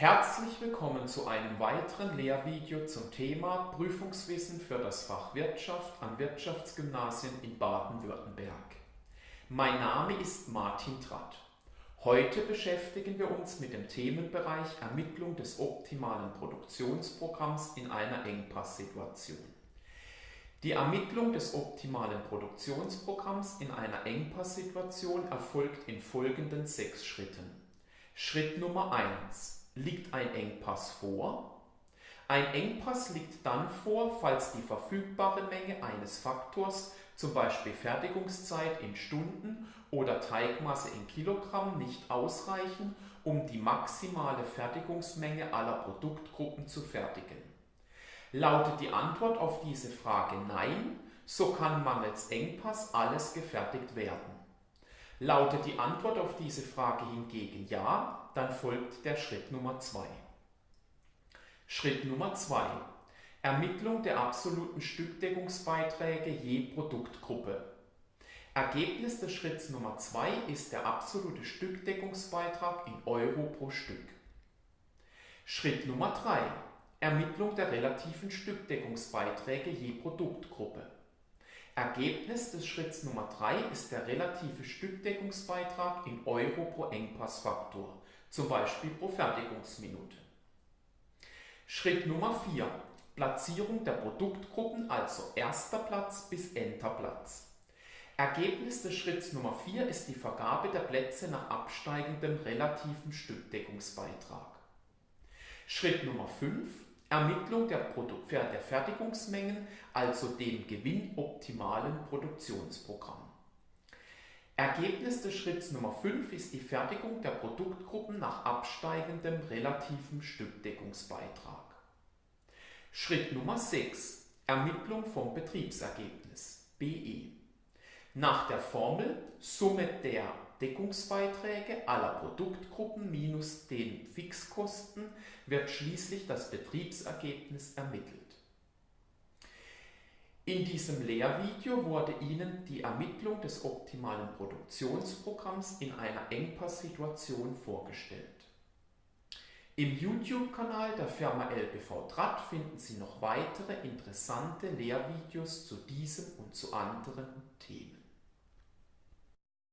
Herzlich willkommen zu einem weiteren Lehrvideo zum Thema Prüfungswissen für das Fach Wirtschaft an Wirtschaftsgymnasien in Baden-Württemberg. Mein Name ist Martin Tratt. Heute beschäftigen wir uns mit dem Themenbereich Ermittlung des optimalen Produktionsprogramms in einer Engpasssituation. Die Ermittlung des optimalen Produktionsprogramms in einer Engpasssituation erfolgt in folgenden sechs Schritten. Schritt Nummer 1 Liegt ein Engpass vor? Ein Engpass liegt dann vor, falls die verfügbare Menge eines Faktors, zum Beispiel Fertigungszeit in Stunden oder Teigmasse in Kilogramm, nicht ausreichen, um die maximale Fertigungsmenge aller Produktgruppen zu fertigen. Lautet die Antwort auf diese Frage Nein, so kann mangels Engpass alles gefertigt werden. Lautet die Antwort auf diese Frage hingegen Ja, dann folgt der Schritt Nummer 2. Schritt Nummer 2. Ermittlung der absoluten Stückdeckungsbeiträge je Produktgruppe. Ergebnis des Schritts Nummer 2 ist der absolute Stückdeckungsbeitrag in Euro pro Stück. Schritt Nummer 3. Ermittlung der relativen Stückdeckungsbeiträge je Produktgruppe. Ergebnis des Schritts Nummer 3 ist der relative Stückdeckungsbeitrag in Euro pro Engpassfaktor, zum Beispiel pro Fertigungsminute. Schritt Nummer 4. Platzierung der Produktgruppen, also erster Platz bis enter Platz. Ergebnis des Schritts Nummer 4 ist die Vergabe der Plätze nach absteigendem relativen Stückdeckungsbeitrag. Schritt Nummer 5. Ermittlung der, Produ der Fertigungsmengen, also dem gewinnoptimalen Produktionsprogramm. Ergebnis des Schritts Nummer 5 ist die Fertigung der Produktgruppen nach absteigendem relativen Stückdeckungsbeitrag. Schritt Nummer 6. Ermittlung vom Betriebsergebnis BE. Nach der Formel Summe der Deckungsbeiträge aller Produktgruppen minus den Fixkosten wird schließlich das Betriebsergebnis ermittelt. In diesem Lehrvideo wurde Ihnen die Ermittlung des optimalen Produktionsprogramms in einer Engpasssituation vorgestellt. Im YouTube-Kanal der Firma LBV Draht finden Sie noch weitere interessante Lehrvideos zu diesem und zu anderen Themen.